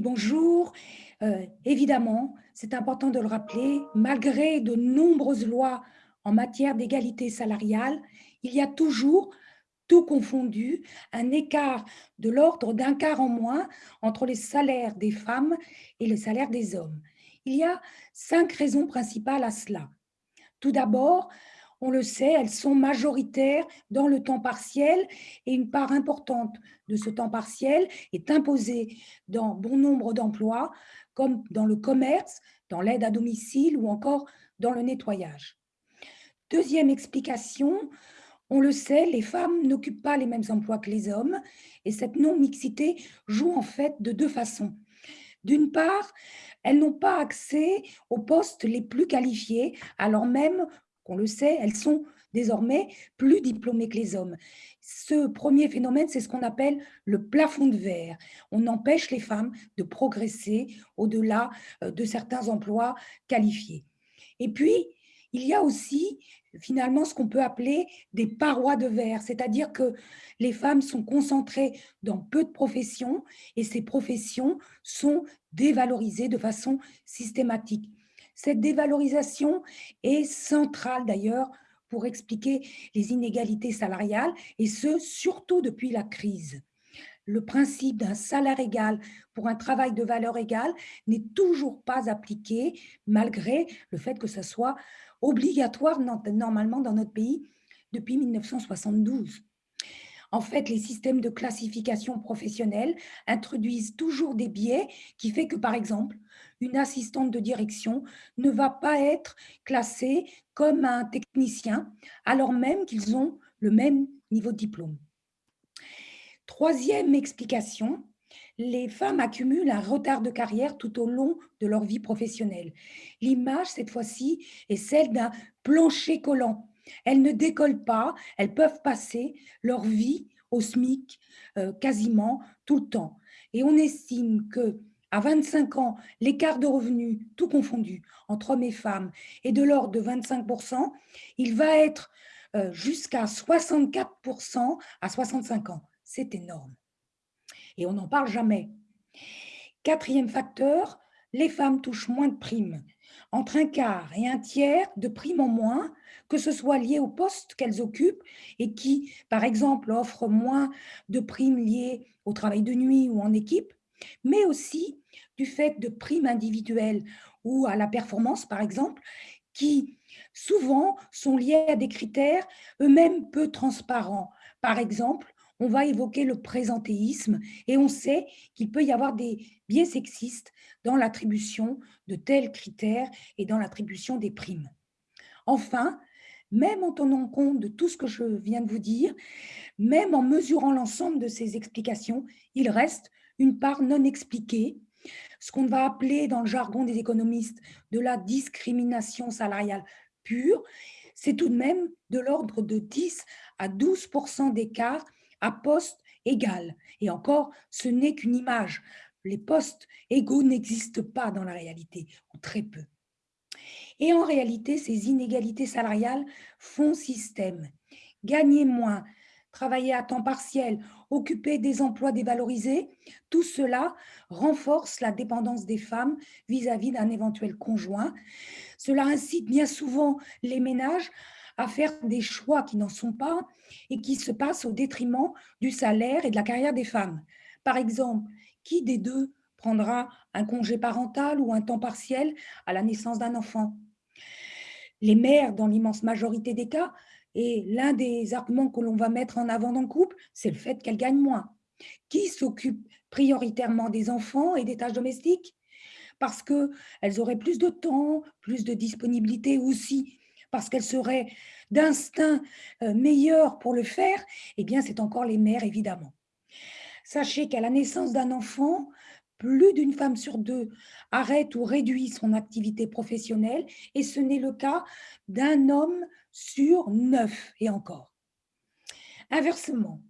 bonjour. Euh, évidemment, c'est important de le rappeler, malgré de nombreuses lois en matière d'égalité salariale, il y a toujours, tout confondu, un écart de l'ordre d'un quart en moins entre les salaires des femmes et les salaires des hommes. Il y a cinq raisons principales à cela. Tout d'abord, on le sait, elles sont majoritaires dans le temps partiel et une part importante de ce temps partiel est imposée dans bon nombre d'emplois, comme dans le commerce, dans l'aide à domicile ou encore dans le nettoyage. Deuxième explication, on le sait, les femmes n'occupent pas les mêmes emplois que les hommes et cette non-mixité joue en fait de deux façons. D'une part, elles n'ont pas accès aux postes les plus qualifiés, alors même qu'on le sait, elles sont désormais plus diplômées que les hommes. Ce premier phénomène, c'est ce qu'on appelle le plafond de verre. On empêche les femmes de progresser au-delà euh, de certains emplois qualifiés. Et puis, il y a aussi finalement ce qu'on peut appeler des parois de verre, c'est-à-dire que les femmes sont concentrées dans peu de professions et ces professions sont dévalorisées de façon systématique. Cette dévalorisation est centrale d'ailleurs pour expliquer les inégalités salariales, et ce, surtout depuis la crise. Le principe d'un salaire égal pour un travail de valeur égale n'est toujours pas appliqué, malgré le fait que ce soit obligatoire normalement dans notre pays depuis 1972. En fait, les systèmes de classification professionnelle introduisent toujours des biais qui fait que, par exemple, une assistante de direction ne va pas être classée comme un technicien, alors même qu'ils ont le même niveau de diplôme. Troisième explication, les femmes accumulent un retard de carrière tout au long de leur vie professionnelle. L'image, cette fois-ci, est celle d'un plancher collant. Elles ne décollent pas, elles peuvent passer leur vie au SMIC euh, quasiment tout le temps. Et on estime que à 25 ans, l'écart de revenus, tout confondu, entre hommes et femmes, est de l'ordre de 25%, il va être euh, jusqu'à 64% à 65 ans. C'est énorme. Et on n'en parle jamais. Quatrième facteur, les femmes touchent moins de primes, entre un quart et un tiers de primes en moins, que ce soit lié au poste qu'elles occupent et qui, par exemple, offrent moins de primes liées au travail de nuit ou en équipe, mais aussi du fait de primes individuelles ou à la performance, par exemple, qui souvent sont liées à des critères eux-mêmes peu transparents. Par exemple, on va évoquer le présentéisme et on sait qu'il peut y avoir des biais sexistes dans l'attribution de tels critères et dans l'attribution des primes. Enfin, même en tenant compte de tout ce que je viens de vous dire, même en mesurant l'ensemble de ces explications, il reste une part non expliquée, ce qu'on va appeler dans le jargon des économistes de la discrimination salariale pure, c'est tout de même de l'ordre de 10 à 12% d'écart à poste égal. Et encore, ce n'est qu'une image. Les postes égaux n'existent pas dans la réalité, ou très peu. Et en réalité, ces inégalités salariales font système. Gagner moins, travailler à temps partiel, occuper des emplois dévalorisés, tout cela renforce la dépendance des femmes vis-à-vis d'un éventuel conjoint. Cela incite bien souvent les ménages à faire des choix qui n'en sont pas et qui se passent au détriment du salaire et de la carrière des femmes. Par exemple, qui des deux prendra un congé parental ou un temps partiel à la naissance d'un enfant? Les mères, dans l'immense majorité des cas, et l'un des arguments que l'on va mettre en avant dans le couple, c'est le fait qu'elles gagnent moins. Qui s'occupe prioritairement des enfants et des tâches domestiques? Parce qu'elles auraient plus de temps, plus de disponibilité aussi parce qu'elles seraient d'instinct euh, meilleures pour le faire, eh bien, c'est encore les mères, évidemment. Sachez qu'à la naissance d'un enfant, plus d'une femme sur deux arrête ou réduit son activité professionnelle et ce n'est le cas d'un homme sur neuf et encore. Inversement,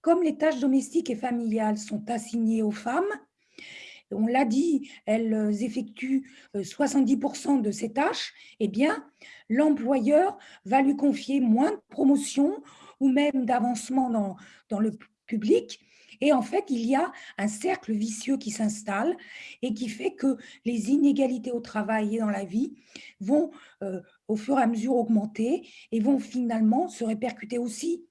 comme les tâches domestiques et familiales sont assignées aux femmes, on l'a dit, elles effectuent 70% euh, de ces tâches, eh bien, l'employeur va lui confier moins de promotion ou même d'avancement dans, dans le public. Et en fait, il y a un cercle vicieux qui s'installe et qui fait que les inégalités au travail et dans la vie vont euh, au fur et à mesure augmenter et vont finalement se répercuter aussi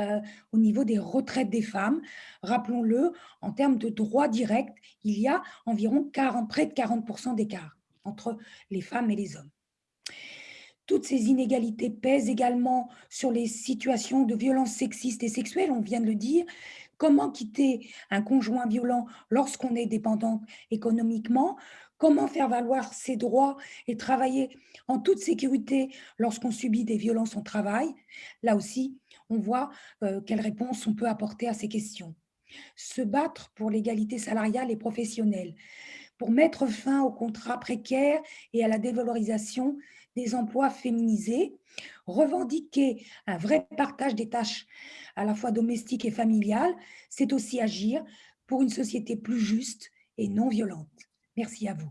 euh, au niveau des retraites des femmes. Rappelons-le, en termes de droits directs, il y a environ 40, près de 40% d'écart entre les femmes et les hommes. Toutes ces inégalités pèsent également sur les situations de violences sexistes et sexuelles, on vient de le dire. Comment quitter un conjoint violent lorsqu'on est dépendante économiquement Comment faire valoir ses droits et travailler en toute sécurité lorsqu'on subit des violences au travail Là aussi, on voit euh, quelles réponses on peut apporter à ces questions. Se battre pour l'égalité salariale et professionnelle, pour mettre fin aux contrats précaires et à la dévalorisation des emplois féminisés, revendiquer un vrai partage des tâches à la fois domestiques et familiales, c'est aussi agir pour une société plus juste et non violente. Merci à vous.